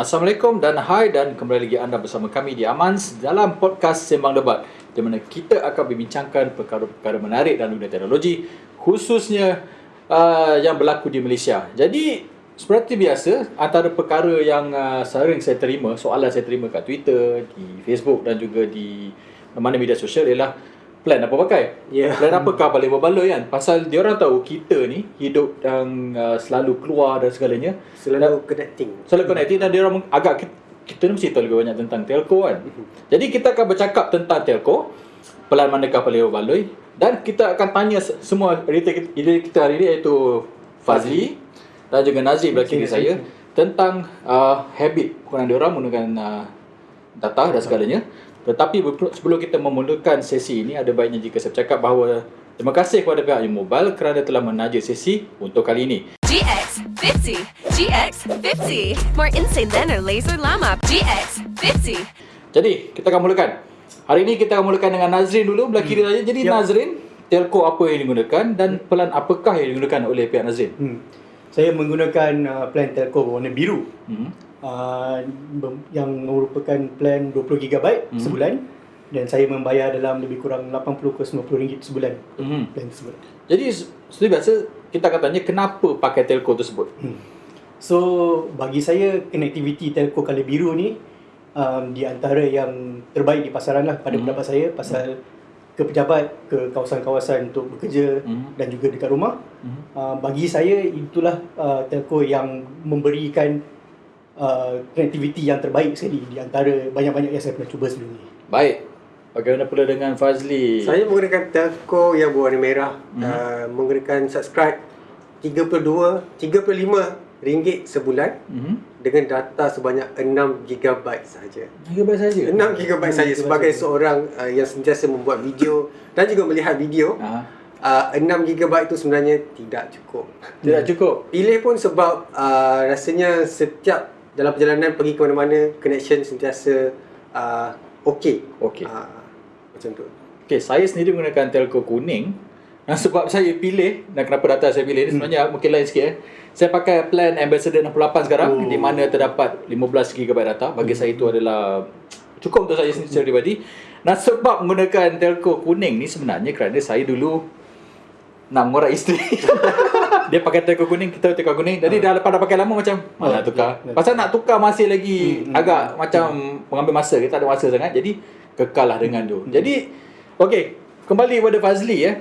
Assalamualaikum dan hai dan kembali lagi anda bersama kami di Amans dalam podcast Sembang Debat di mana kita akan membincangkan perkara-perkara menarik dalam dunia teknologi khususnya uh, yang berlaku di Malaysia. Jadi seperti biasa antara perkara yang uh, sering saya terima, soalan saya terima kat Twitter, di Facebook dan juga di mana media sosial ialah plan apa pakai? Ya. Plan apakah paling berbaloi kan? Pasal dia orang tahu kita ni hidup yang uh, selalu keluar dan segalanya. Selalu connecting. Selalu connected dan dia orang agak kita, ni mesti tahu lebih banyak tentang telco kan. Jadi kita akan bercakap tentang telco, pelan manakah paling berbaloi dan kita akan tanya se- semua editor kita, hari ini iaitu Fazli dan juga Nazri belah kiri saya tentang uh, habit dia orang menggunakan uh, data dan segalanya. Tetapi sebelum kita memulakan sesi ini ada baiknya jika saya bercakap bahawa terima kasih kepada pihak Mobile kerana telah menaja sesi untuk kali ini. GX50. GX50. More insane than a laser llama. GX50. Jadi, kita akan mulakan. Hari ini kita akan mulakan dengan Nazrin dulu belah kiri saya. Jadi Ya. Nazrin, telco apa yang digunakan dan pelan apakah yang digunakan oleh pihak Nazrin? Hmm. Saya menggunakan uh, plan telco berwarna biru. Hmm. Uh, yang merupakan plan 20 GB Hmm. sebulan dan saya membayar dalam lebih kurang 80 ke 90 ringgit sebulan Hmm. plan tersebut. Jadi se- seperti biasa kita akan tanya kenapa pakai telco tersebut? Hmm. So bagi saya connectivity telco color biru ni um, di antara yang terbaik di pasaran lah pada Hmm. pendapat saya pasal ke pejabat ke kawasan-kawasan untuk bekerja Hmm. dan juga dekat rumah Hmm. uh, bagi saya itulah uh, telco yang memberikan uh, connectivity yang terbaik sekali di antara banyak-banyak yang saya pernah cuba sebelum ni. Baik. Bagaimana pula dengan Fazli? Saya menggunakan telco yang berwarna merah Mhm. uh, Menggunakan subscribe 32, 35 ringgit sebulan Mhm. Dengan data sebanyak 6 GB sahaja Gigabyte saja. 6 GB saja sebagai seorang uh, yang sentiasa membuat video Dan juga melihat video Ah, uh, 6 GB itu sebenarnya tidak cukup tidak cukup. Pilih pun sebab uh, rasanya setiap dalam perjalanan pergi ke mana-mana Connection sentiasa uh, okey Okey. uh, Macam tu Okey, saya sendiri menggunakan telco kuning. Dan sebab saya pilih dan kenapa data saya pilih ni sebenarnya mungkin lain sikit eh. Saya pakai plan Ambassador 68 sekarang Oh. di mana terdapat 15 GB data. Bagi saya itu adalah cukup untuk saya sendiri secara pribadi. Dan sebab menggunakan telco kuning ni sebenarnya kerana saya dulu nak mengorak isteri. Dia pakai telco kuning, kita telco kuning. Jadi dah lepas dah pakai lama macam mana nak tukar. Pasal nak tukar masih lagi agak macam mengambil masa, kita ada masa sangat. Jadi kekal lah dengan tu. Jadi okey, kembali kepada Fazli ya.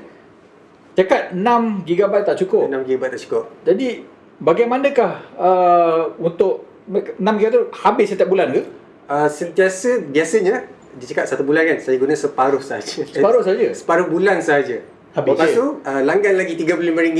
Cakap 6 GB tak cukup. 6 GB tak cukup Jadi bagaimanakah uh, untuk 6 GB tu habis setiap bulan ke? Uh, sentiasa biasanya dia cakap satu bulan kan saya guna separuh saja. Separuh saja? Separuh bulan saja. Habis. Lepas tu uh, langgan lagi RM35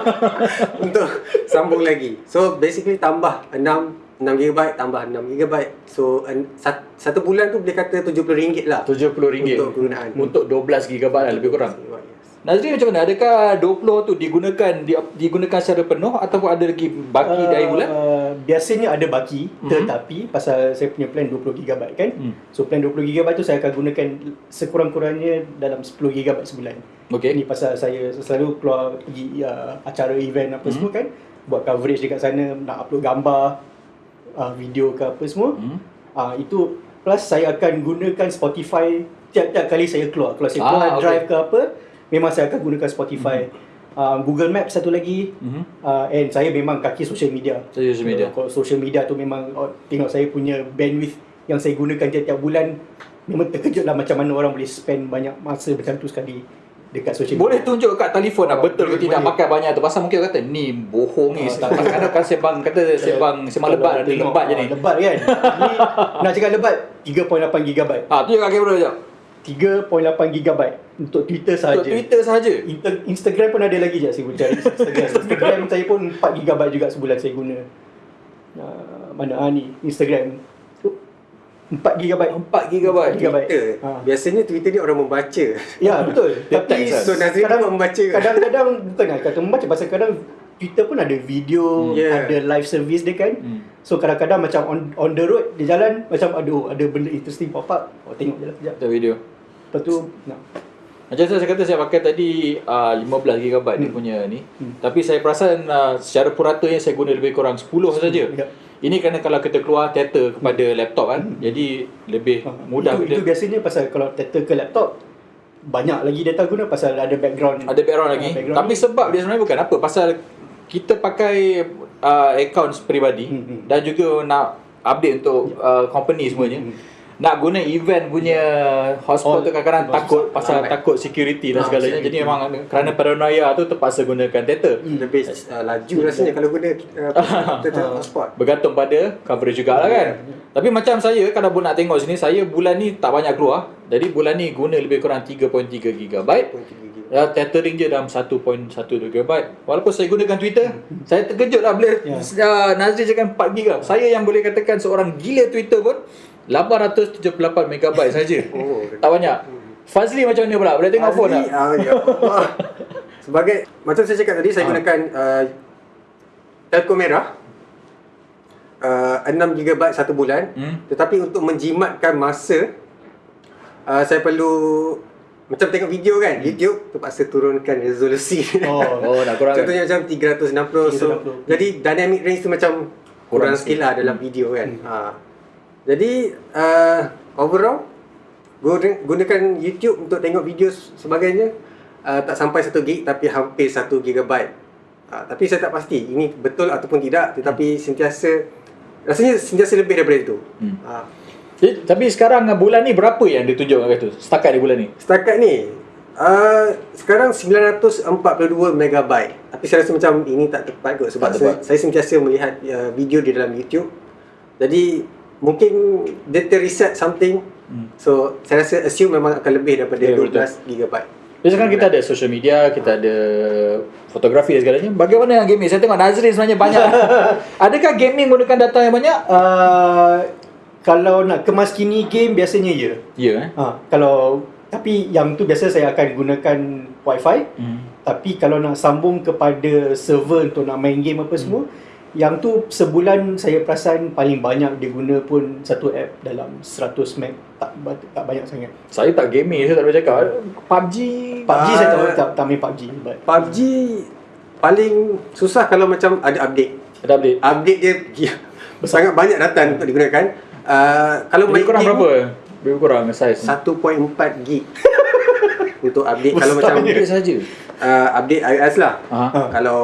untuk sambung lagi. So basically tambah 6 6 GB tambah 6 GB. So uh, sat, satu bulan tu boleh kata RM70 lah. RM70 Untuk kegunaan. Untuk 12 GB lah lebih kurang. Yes. Nazri macam mana? Adakah 20 tu digunakan di, digunakan secara penuh ataupun ada lagi baki dari bulan? Uh, biasanya ada baki Mhm. tetapi pasal saya punya plan 20 GB kan. Hmm. So plan 20 GB tu saya akan gunakan sekurang-kurangnya dalam 10 GB sebulan. Okey. Ni pasal saya selalu keluar pergi uh, acara event apa Hmm. semua kan. Buat coverage dekat sana, nak upload gambar, uh, video ke apa semua. Hmm. Uh, itu plus saya akan gunakan Spotify tiap-tiap kali saya keluar. Kalau saya Ah, keluar okey. drive ke apa, memang saya akan gunakan Spotify. Uh, Google Maps satu lagi. Mhm. Uh, and saya memang kaki social media. Social media. Kalau social media tu memang oh, tengok saya punya bandwidth yang saya gunakan tiap-tiap bulan memang terkejut lah macam mana orang boleh spend banyak masa macam tu sekali dekat social Boleh media. tunjuk kat telefon lah betul ke Boleh, tidak boleh. pakai banyak tu pasal mungkin kata ni bohong ni Ah, kadang kan sembang kata sembang sembang lebat lebat je ah, ni Lebat kan. Ni nak cakap lebat 3.8 GB. ha tu juga kamera jap 3.8 GB untuk Twitter sahaja. untuk Twitter sahaja Inter- Instagram pun ada lagi je saya boleh cari Instagram. Instagram saya pun 4 GB juga sebulan saya guna. Uh, mana ah ni Instagram. 4 GB. 4 GB. Twitter. Ha. Biasanya Twitter ni orang membaca. Ya betul. Tapi. So Nazrin kadang- pun membaca. Kadang-kadang bukan lah kata membaca pasal kadang Twitter pun ada video, Hmm. Yeah. ada live service dia kan. Hmm. So kadang-kadang macam on on the road dia jalan macam aduh ada benda interesting pop up. Oh tengok je lah kejap. Kita video Lepas tu nak Macam saya kata saya pakai tadi uh, 15 GB dia Hmm. punya ni. Hmm. Tapi saya perasan uh, secara puratanya saya guna lebih kurang 10 saja. Ya. Ini kerana kalau kita keluar data kepada laptop kan, jadi lebih mudah Hmm. itu, itu biasanya pasal kalau data ke laptop banyak lagi data guna pasal ada background ada background lagi. Ah, background Tapi ni. sebab dia sebenarnya bukan apa, pasal kita pakai uh, accounts peribadi Hmm, hmm. dan juga nak update untuk uh, company semuanya. Hmm. Nak guna event punya hotspot Oh, tu kadang-kadang takut susah. pasal Lambat. takut security dan Ah, segalanya. Jadi memang kerana paranoia tu terpaksa gunakan data. Lebih uh, laju rasanya kalau guna uh, data hotspot. Bergantung pada coverage jugalah kan. Tapi macam saya kalau pun nak tengok sini saya bulan ni tak banyak keluar. Jadi bulan ni guna lebih kurang 3.3 GB. Ya, tethering je dalam 1.12 GB. Walaupun saya gunakan Twitter, saya terkejut lah bila Ya. yeah. Nazri cakap 4 GB. Saya yang boleh katakan seorang gila Twitter pun 878 MB saja. Oh, tak banyak. Fazli macam mana pula? Boleh tengok phone tak? Ah, ya Allah. Sebagai macam saya cakap tadi saya Ah. gunakan uh, telco merah uh, 6 GB satu bulan. Hmm. Tetapi untuk menjimatkan masa uh, saya perlu macam tengok video kan, YouTube terpaksa turunkan resolusi. oh Oh, nak kurangkan. Contohnya macam 360 so 360. jadi dynamic range tu macam Kurang kurang sikit lah dalam video kan. Ha. Jadi uh, overall guna- gunakan YouTube untuk tengok video sebagainya uh, tak sampai 1 gig tapi hampir 1 gigabyte. Uh, tapi saya tak pasti ini betul ataupun tidak tetapi sentiasa rasanya sentiasa lebih daripada itu. Hmm. Uh, Jadi, tapi sekarang bulan ni berapa yang ditunjukkan kat tu? Setakat di bulan ni? Setakat ni uh, sekarang 942 megabyte. Tapi saya rasa macam ini tak tepat kot sebab Tak saya, tepat. saya sentiasa melihat uh, video di dalam YouTube. Jadi mungkin dia terreset something. Hmm. So saya rasa assume memang akan lebih daripada Ya, 12 betul. gigabyte. Jadi sekarang kita ada social media, kita ada fotografi dan segalanya. Bagaimana yang gaming? Saya tengok Nazri sebenarnya banyak. Adakah gaming menggunakan data yang banyak? uh, kalau nak kemas kini game biasanya ya Ya eh. ha, kalau tapi yang tu biasa saya akan gunakan wifi Hmm. Tapi kalau nak sambung kepada server untuk nak main game apa semua Yang tu sebulan saya perasan paling banyak dia guna pun satu app dalam 100 meg tak, tak banyak sangat Saya tak gaming, saya tak boleh cakap. PUBG. PUBG Ah. saya tak, tak, tak main PUBG but PUBG paling susah kalau macam ada update. Ada update. Update dia sangat banyak data untuk digunakan. Uh, kalau Lebih main kurang game, berapa? Lebih kurang saiz. 1.4 gig untuk update kalau macam Update saja. uh, update iOS lah. Aha. Ha. Kalau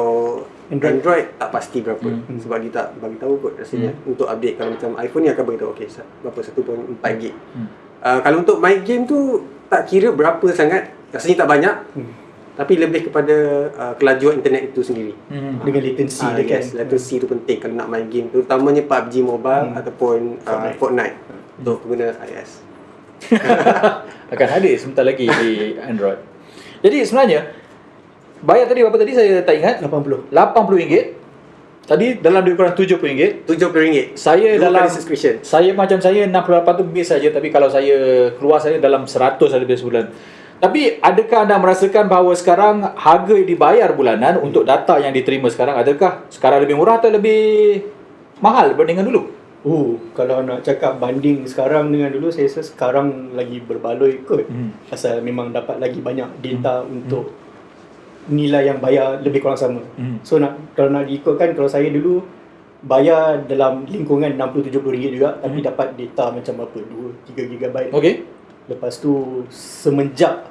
Android. Android. tak pasti berapa Hmm. sebab dia tak bagi tahu kot rasanya untuk update kalau macam iPhone ni akan bagi tahu okey berapa 1.4 gig. Hmm. Uh, kalau untuk main game tu tak kira berapa sangat rasanya tak banyak Hmm. tapi lebih kepada uh, kelajuan internet itu sendiri. Hmm. dengan latency Ah, dia kan yes, latency tu penting kalau nak main game terutamanya PUBG Mobile Hmm. ataupun uh, Fortnite. Fortnite untuk pengguna iOS. akan hadir sebentar lagi di Android. Jadi sebenarnya bayar tadi berapa tadi saya tak ingat. 80 RM80. Tadi dalam lebih kurang RM70. RM70. Saya Dua dalam subscription. Saya macam saya 68 tu base saja tapi kalau saya keluar saya dalam 100 ada biasa sebulan. Tapi adakah anda merasakan bahawa sekarang harga yang dibayar bulanan untuk data yang diterima sekarang adakah sekarang lebih murah atau lebih mahal berbanding dengan dulu? Oh, kalau nak cakap banding sekarang dengan dulu saya rasa sekarang lagi berbaloi kot. Hmm. Pasal memang dapat lagi banyak data untuk nilai yang bayar lebih kurang sama. Hmm. So nak kalau nak diikutkan kalau saya dulu bayar dalam lingkungan 60 70 ringgit juga tapi dapat data macam berapa 2 3 GB. Okey. Lepas tu semenjak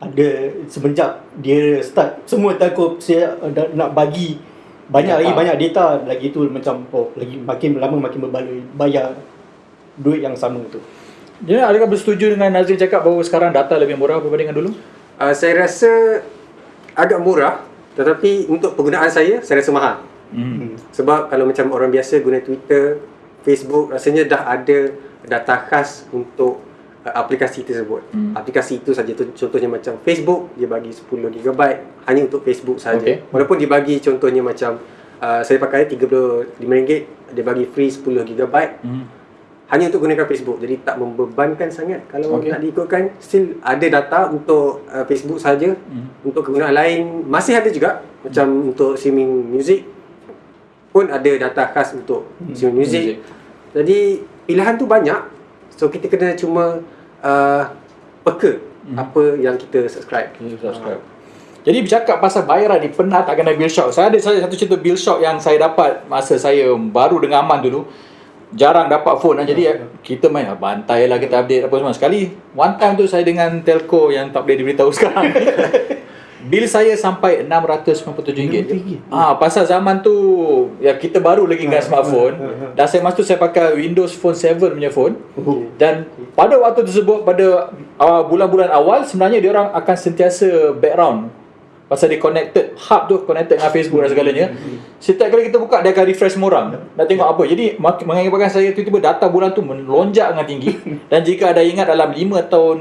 ada semenjak dia start semua telco saya nak bagi banyak Data. lagi banyak data lagi tu macam oh lagi makin lama makin berbaloi bayar duit yang sama tu. Jadi adakah bersetuju dengan Nazrin cakap bahawa sekarang data lebih murah berbanding dengan dulu? Uh, saya rasa agak murah tetapi untuk penggunaan saya saya rasa mahal. Hmm. Sebab kalau macam orang biasa guna Twitter, Facebook rasanya dah ada data khas untuk uh, aplikasi tersebut. Hmm. Aplikasi itu saja contohnya macam Facebook dia bagi 10 GB hanya untuk Facebook saja. Okey. Walaupun dia bagi contohnya macam uh, saya pakai RM35 dia bagi free 10 GB Hmm. Hanya untuk gunakan Facebook. Jadi tak membebankan sangat kalau okay. nak diikutkan still ada data untuk uh, Facebook saja. Hmm. Untuk kegunaan lain masih ada juga macam untuk streaming music pun ada data khas untuk Hmm, streaming music. music. Jadi pilihan tu banyak. So kita kena cuma uh, peka Hmm. apa yang kita subscribe. Okay, subscribe. Jadi bercakap pasal bayaran ni pernah tak kena bill shock. Saya ada satu cerita bill shock yang saya dapat masa saya baru dengan Aman dulu. Jarang dapat phone lah. Jadi kita main ah, bantai lah kita update apa semua. Sekali one time tu saya dengan telco yang tak boleh diberitahu sekarang. Bil saya sampai RM697. Ah, pasal zaman tu ya kita baru lagi dengan smartphone. Dan saya masa tu saya pakai Windows Phone 7 punya phone. Oh. Dan pada waktu tersebut pada uh, bulan-bulan awal sebenarnya dia orang akan sentiasa background pasal dia connected hub tu connected dengan Facebook dan segalanya. Setiap kali kita buka dia akan refresh semua orang. Nak tengok apa. Jadi mengakibatkan saya tiba-tiba data bulan tu melonjak dengan tinggi dan jika ada ingat dalam 5 tahun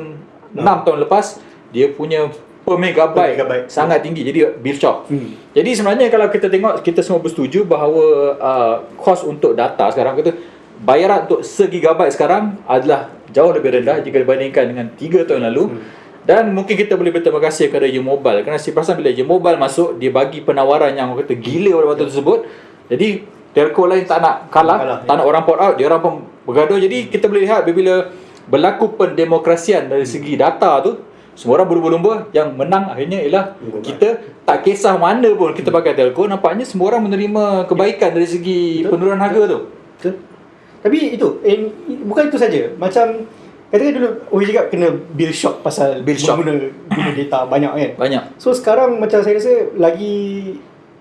6 tahun lepas dia punya per megabyte, Per megabyte. sangat tinggi. Jadi bill shock. Hmm. Jadi sebenarnya kalau kita tengok kita semua bersetuju bahawa uh, kos untuk data sekarang kita bayaran untuk segigabyte sekarang adalah jauh lebih rendah jika dibandingkan dengan 3 tahun lalu. Hmm. Dan mungkin kita boleh berterima kasih kepada U Mobile kerana si perasan bila U Mobile masuk dia bagi penawaran yang orang kata gila pada waktu tersebut. Jadi telco lain tak nak kalah, Kalah, tak nak orang port out, dia orang pun bergaduh. Jadi kita boleh lihat bila berlaku pendemokrasian dari segi data tu semua orang berlumba-lumba yang menang akhirnya ialah kita tak kisah mana pun kita pakai telco nampaknya semua orang menerima kebaikan dari segi penurunan harga tu. Betul. Tapi itu, eh, bukan itu saja. Macam katakan dulu Oi cakap kena bill shock pasal Bill shock. guna, guna data banyak kan. Banyak. So sekarang macam saya rasa lagi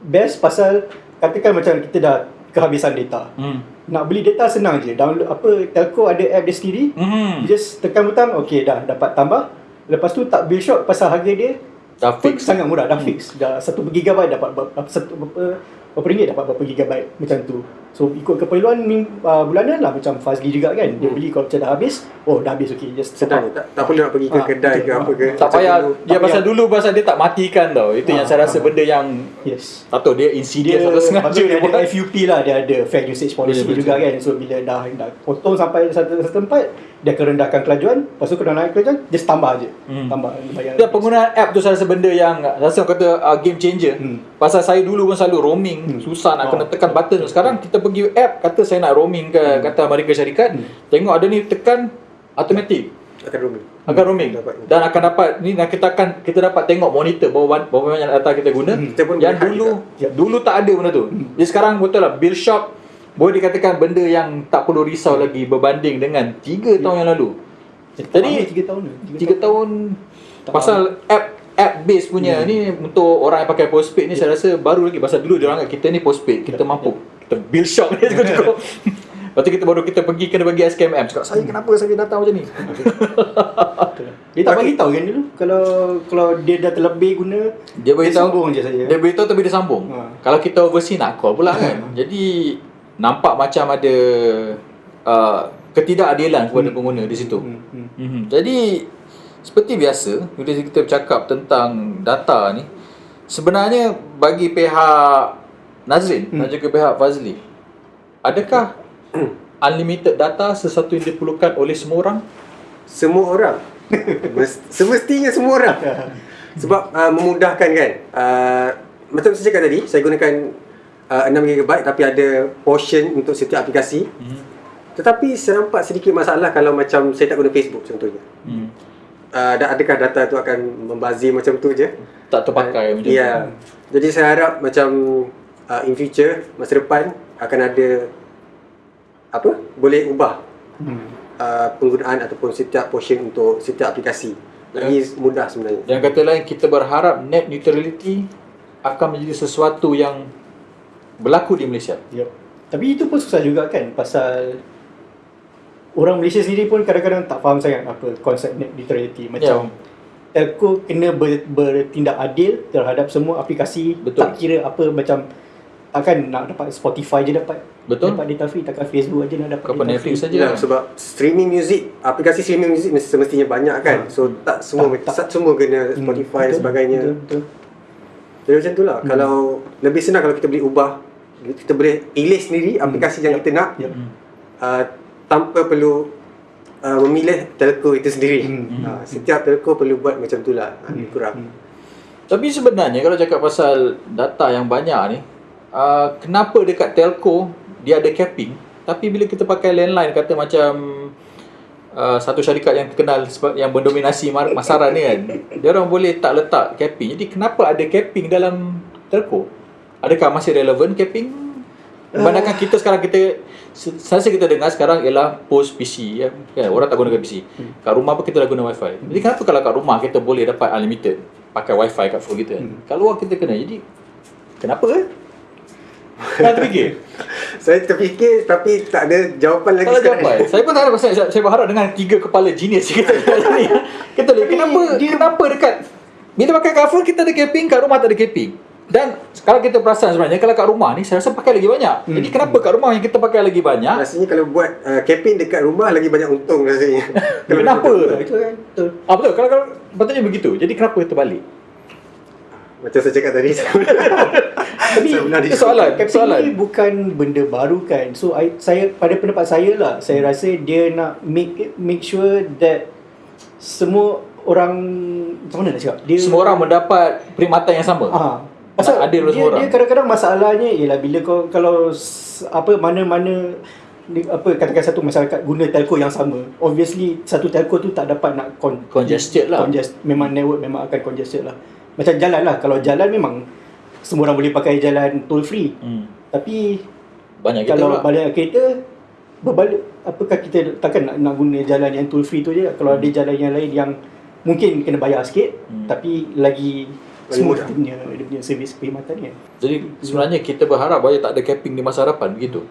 best pasal katakan macam kita dah kehabisan data. Hmm. Nak beli data senang je. Download apa telco ada app dia sendiri. Hmm. You just tekan butang, okay dah dapat tambah. Lepas tu tak bill shock pasal harga dia Dah fix. sangat murah, dah fix. Dah 1 gigabyte dapat berapa satu berapa berapa ringgit dapat berapa gigabyte macam tu. So ikut keperluan ming, uh, bulanan lah macam Fazli juga kan. Dia beli kalau macam dah habis, oh dah habis okey just je. Tak, tak perlu nak pergi ke Ah, kedai betul. ke apa ke. Tak payah dulu. dia Tak pasal payah. dulu pasal dia tak matikan tau. Itu yang Ah, saya rasa ah. benda yang Yes. tak tahu dia insidious atau sengaja dia dia buat. ada FUP lah dia ada fair usage policy betul. juga kan so bila dah dah potong sampai satu satu tempat dia akan rendahkan kelajuan lepas tu kalau naik kelajuan just tambah je Hmm. tambah bayar Ya, penggunaan app tu saya rasa benda yang rasa orang kata uh, game changer. Hmm. Pasal saya dulu pun selalu roaming, Hmm. susah nak Oh, kena tekan button. Sekarang kita pergi app kata saya nak roaming ke kata Amerika Syarikat, Hmm. tengok ada ni tekan automatic. Akan roaming. akan roaming. Dapat. dan akan dapat ni dan kita akan kita dapat tengok monitor berapa berapa banyak data kita guna. Hmm. Kita pun Yang dulu juga. dulu tak ada benda tu. Jadi sekarang betul lah bill shock boleh dikatakan benda yang tak perlu risau lagi berbanding dengan 3 tahun yang lalu. Jadi 3 tahun ni? 3 tahun. Tak pasal app app base punya ni untuk orang yang pakai postpaid ni saya rasa baru lagi. Pasal dulu dia orang kita ni postpaid kita mampu kita bill shock ni cukup-cukup Lepas tu kita baru kita pergi kena bagi SKMM cakap saya kenapa saya datang macam ni? Dia tak bagi tahu kan dulu. Kalau kalau dia dah terlebih guna dia beritahu sambung je saja dia beritahu tapi dia sambung. Ha. kalau kita overseas nak call pula kan. Jadi nampak macam ada uh, ketidakadilan kepada Hmm. pengguna di situ. Hmm, hmm. Mhm. Jadi seperti biasa bila kita bercakap tentang data ni sebenarnya bagi pihak Nazrin Hmm. dan juga pihak Fazli adakah unlimited data sesuatu yang diperlukan oleh semua orang? Semua orang. Mes- Semestinya semua orang. Sebab uh, memudahkan kan. Uh, macam saya cakap tadi, saya gunakan uh, 6GB tapi ada portion untuk setiap aplikasi. Hmm. Tetapi saya nampak sedikit masalah kalau macam saya tak guna Facebook contohnya. Hmm. Uh, adakah data tu akan membazir macam tu je? Tak terpakai macam Ya. Jadi saya harap macam uh, in future masa depan akan ada apa? Boleh ubah Hmm. uh, penggunaan ataupun setiap portion untuk setiap aplikasi. Lagi mudah sebenarnya. Dan kata lain kita berharap net neutrality akan menjadi sesuatu yang berlaku di Malaysia. Yep. Tapi itu pun susah juga kan pasal orang Malaysia sendiri pun kadang-kadang tak faham sangat apa konsep net neutrality macam telco kena ber, bertindak adil terhadap semua aplikasi Betul. tak kira apa macam takkan nak dapat Spotify je dapat Betul. dapat data free takkan Facebook aja nak dapat apa data Netflix free. saja. Ya, sebab streaming music, aplikasi streaming music mesti- semestinya banyak kan. Ha. So tak semua Tak- tak, semua kena Hmm, Spotify dan betul, sebagainya. betul, betul. Jadi macam tu lah. Hmm. Kalau lebih senang kalau kita boleh ubah, kita boleh pilih sendiri aplikasi yang Yep. kita nak Yep. uh, tanpa perlu uh, memilih telco itu sendiri. Hmm. Uh, setiap telco perlu buat macam tu lah. Uh, Hmm. kurang. Hmm. Tapi sebenarnya kalau cakap pasal data yang banyak ni, uh, kenapa dekat telco dia ada capping, tapi bila kita pakai landline kata macam uh, satu syarikat yang terkenal yang mendominasi masaran ni kan. Dia orang boleh tak letak capping. Jadi kenapa ada capping dalam telco? Adakah masih relevan capping? Memandangkan kita sekarang kita saya rasa kita dengar sekarang ialah post PC ya. Kan? Orang tak gunakan PC. Kat rumah pun kita dah guna wifi. Jadi kenapa kalau kat rumah kita boleh dapat unlimited pakai wifi kat phone kita? Hmm. Kat luar kita kena. Jadi kenapa eh? Kan terfikir? Saya terfikir tapi tak ada jawapan lagi Tak ada sekarang. jawapan. Saya pun tak ada pasal saya, saya berharap dengan tiga kepala genius kita ni. Kita lihat kenapa dia kenapa dekat bila pakai phone kita ada capping, kat rumah tak ada capping. Dan kalau kita perasan sebenarnya kalau kat rumah ni saya rasa pakai lagi banyak. Hmm. Jadi kenapa kat rumah yang kita pakai lagi banyak? Rasanya kalau buat uh, dekat rumah lagi banyak untung rasanya. Kenapa? Itu kan betul. Ah betul kalau kalau patutnya begitu. Jadi kenapa terbalik? Macam saya cakap tadi. Tapi saya itu soalan. Capping soalan. ni bukan benda baru kan. So I, saya pada pendapat saya lah, saya rasa dia nak make make sure that semua orang macam mana nak cakap? Dia Semua orang mendapat perkhidmatan yang sama. Ah, pasal adil dia, semua orang. dia kadang-kadang masalahnya ialah bila kau kalau apa mana-mana apa katakan satu masyarakat guna telco yang sama obviously satu telco tu tak dapat nak con- Congested lah. congest, memang network memang akan congested lah macam jalan lah kalau jalan memang semua orang boleh pakai jalan toll free Hmm. tapi Banyak kita kalau pula. balik kereta berbalik apakah kita takkan nak, nak guna jalan yang toll free tu je kalau ada jalan yang lain yang mungkin kena bayar sikit Hmm. tapi lagi mudah. dia punya, dia punya servis perkhidmatan kan Jadi sebenarnya kita berharap bahaya tak ada capping di masa hadapan begitu.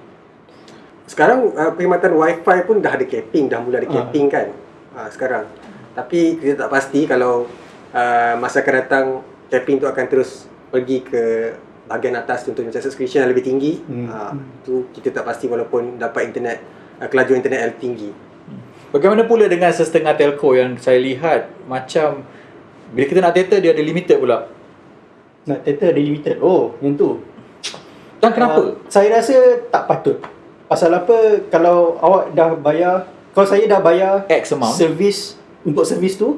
Sekarang uh, perkhidmatan wifi pun dah ada capping, dah mula ada Ah. capping kan. Uh, sekarang. Tapi kita tak pasti kalau uh, masa akan datang capping tu akan terus pergi ke bahagian atas contohnya macam subscription yang lebih tinggi. Hmm. Uh, tu kita tak pasti walaupun dapat internet uh, kelajuan internet yang tinggi. Bagaimana pula dengan setengah telco yang saya lihat macam bila kita nak data dia ada limited pula. nak data ada limited oh yang tu Dan kenapa? Uh, saya rasa tak patut pasal apa kalau awak dah bayar kalau saya dah bayar X amount. servis untuk servis tu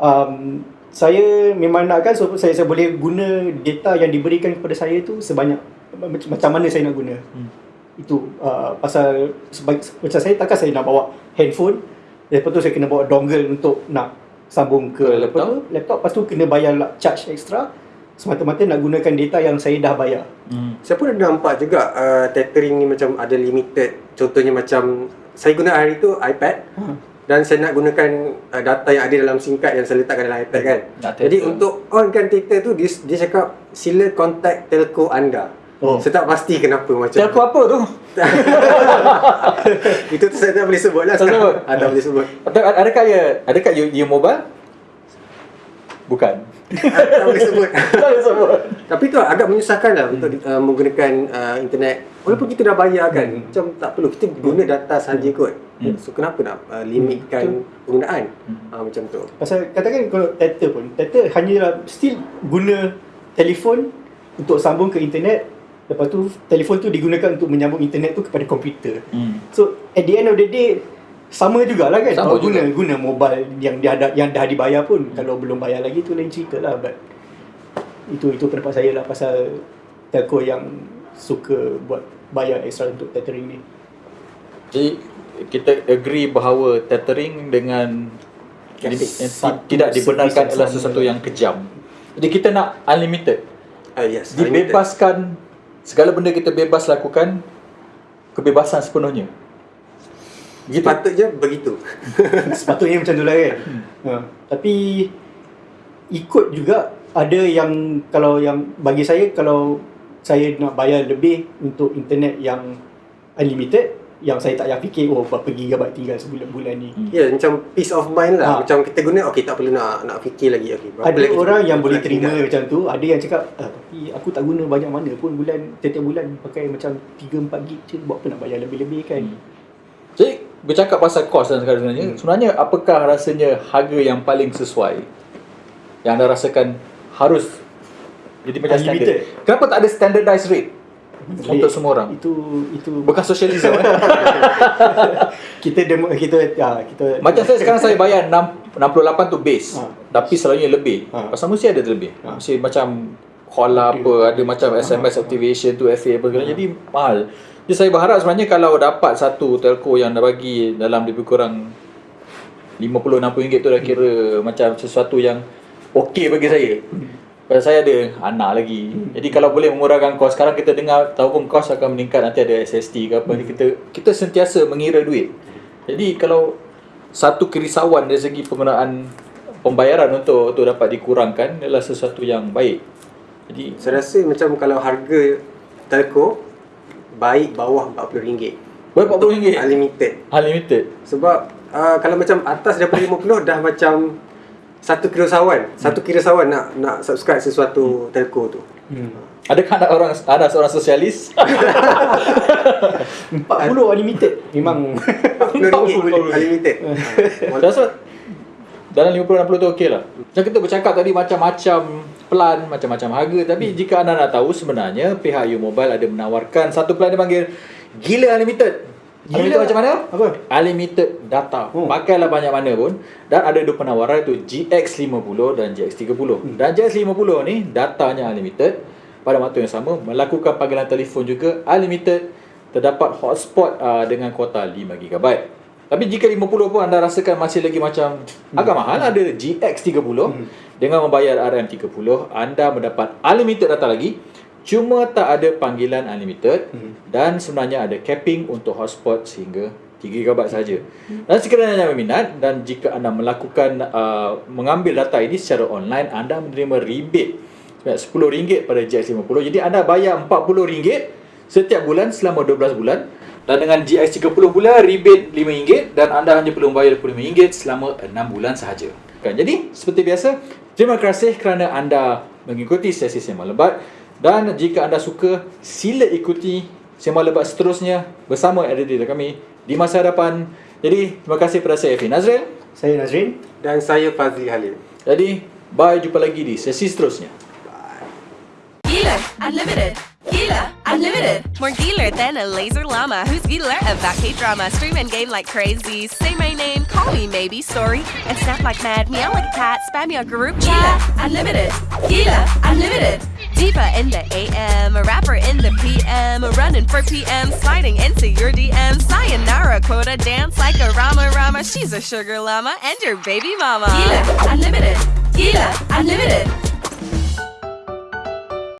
um, saya memang nakkan so, saya, saya boleh guna data yang diberikan kepada saya tu sebanyak macam, mana saya nak guna Hmm. itu uh, pasal sebaik, macam saya takkan saya nak bawa handphone lepas tu saya kena bawa dongle untuk nak sambung ke laptop laptop. tu laptop lepas tu kena bayar lah charge extra semata-mata nak gunakan data yang saya dah bayar Hmm. Saya pun ada nampak juga uh, tethering ni macam ada limited. Contohnya macam saya guna hari tu iPad Ha. Dan saya nak gunakan uh, data yang ada dalam SIM card yang saya letakkan dalam iPad kan. Nak Jadi tether. untuk onkan tether tu dia, dia cakap sila contact telco anda. Oh. Saya tak pasti kenapa macam Telco apa tu? Itu tu saya tak boleh sebut lah Tak sebut? ah, tak boleh sebut Atau adakah ya adakah you, you mobile? Bukan. tak boleh sebut. Tak boleh sebut. Tapi tu agak menyusahkan lah untuk uh, menggunakan uh, internet. Walaupun kita dah bayar kan Macam tak perlu. Kita guna data sahaja kot. Hmm. So kenapa nak uh, limitkan penggunaan? Hmm. uh, Macam tu. Pasal katakan kalau tether pun Tether hanyalah still guna telefon untuk sambung ke internet. Lepas tu telefon tu digunakan untuk menyambung internet tu kepada komputer. Hmm. So at the end of the day sama jugalah kan Sama Kalau juga. guna guna mobile yang dia ada yang dah dibayar pun kalau belum bayar lagi tu lain cerita lah but itu itu pendapat saya lah pasal telco yang suka buat bayar extra untuk tethering ni. Jadi kita agree bahawa tethering dengan Yes. yang Satu tidak dibenarkan adalah sesuatu yang kejam. Jadi kita nak unlimited. uh, Yes unlimited. Dibebaskan segala benda kita bebas lakukan kebebasan sepenuhnya. Gitu. Sepatutnya begitu Sepatutnya macam tu lah kan. Ha. Tapi ikut juga ada yang kalau yang bagi saya kalau saya nak bayar lebih untuk internet yang unlimited yang saya tak payah fikir oh berapa gigabyte tinggal sebulan-bulan ni. Hmm. Ya macam peace of mind lah Ha. Macam kita guna Okay tak perlu nak nak fikir lagi berapa Ada lagi orang yang boleh terima tinggal? macam tu, ada yang cakap ah, tapi aku tak guna banyak mana pun bulan setiap bulan pakai macam 3 4 gig je buat apa nak bayar lebih-lebih kan. Hmm. Jadi bercakap pasal kos dan sekarang sebenarnya, Hmm. sebenarnya apakah rasanya harga yang paling sesuai yang anda rasakan harus jadi macam standard? Kenapa tak ada standardized rate untuk semua orang? Itu itu Bukan socialism eh? kita demo kita ya, kita Macam saya sekarang saya bayar 6, 68 tu base. Ha. Tapi selalunya lebih. Ha. Pasal mesti ada terlebih. Ha. Mesti macam call lah apa, ada macam SMS activation tu FA apa segala. Jadi mahal. Jadi saya berharap sebenarnya kalau dapat satu telco yang dah bagi dalam lebih kurang 50-60 ringgit tu dah kira macam sesuatu yang okey bagi saya. Pasal saya ada anak lagi. Jadi kalau boleh mengurangkan kos, sekarang kita dengar tahu pun kos akan meningkat nanti ada SST ke apa. Jadi kita kita sentiasa mengira duit. Jadi kalau satu kerisauan dari segi penggunaan pembayaran untuk untuk dapat dikurangkan adalah sesuatu yang baik. Jadi Saya rasa macam kalau harga telco baik bawah RM40. Baik RM40? Unlimited. unlimited. Sebab uh, kalau macam atas daripada 50 dah macam satu kerisauan. Satu kerisauan nak nak subscribe sesuatu telco tu. Hmm. Adakah anda orang anda seorang sosialis? 40 unlimited. Memang RM40 unlimited. Saya rasa dalam 50-60 tu okey lah. Macam kita bercakap tadi macam-macam plan, macam-macam harga. Tapi hmm. jika anda nak tahu sebenarnya pihak U Mobile ada menawarkan satu plan dia panggil Gila Unlimited. Gila? Unlimited macam mana? Apa? Unlimited data. Oh. Pakailah banyak mana pun. Dan ada dua penawaran tu GX50 dan GX30. Hmm. Dan GX50 ni datanya unlimited. Pada waktu yang sama melakukan panggilan telefon juga unlimited. Terdapat hotspot uh, dengan kuota 5GB. Tapi jika 50 pun anda rasakan masih lagi macam hmm. agak mahal ada GX30 hmm. dengan membayar RM30 anda mendapat unlimited data lagi cuma tak ada panggilan unlimited hmm. dan sebenarnya ada capping untuk hotspot sehingga 3GB saja. Hmm. Dan sekiranya anda berminat dan jika anda melakukan uh, mengambil data ini secara online anda menerima rebate RM10 pada GX50 jadi anda bayar RM40 setiap bulan selama 12 bulan dan dengan GX30 pula rebate RM5 dan anda hanya perlu bayar RM25 selama 6 bulan sahaja. Kan? Jadi seperti biasa, terima kasih kerana anda mengikuti sesi sembang lebat dan jika anda suka sila ikuti sembang lebat seterusnya bersama editor kami di masa hadapan. Jadi terima kasih kepada saya Efi Nazril. saya Nazrin. Dan saya Fazli Halil. Jadi bye jumpa lagi di sesi seterusnya. Gila Unlimited. Gila Unlimited. More Gila than a laser llama who's Gila about K-drama. Stream and game like crazy. Say my name, call me maybe, story. And snap like mad, meow like a cat, spam your group chat. Gila Unlimited. Gila Unlimited. Diva in the AM, a rapper in the PM, running for PM, sliding into your DM. Sayonara quota, dance like a Rama Rama. She's a sugar llama and your baby mama. Gila Unlimited. Gila Unlimited.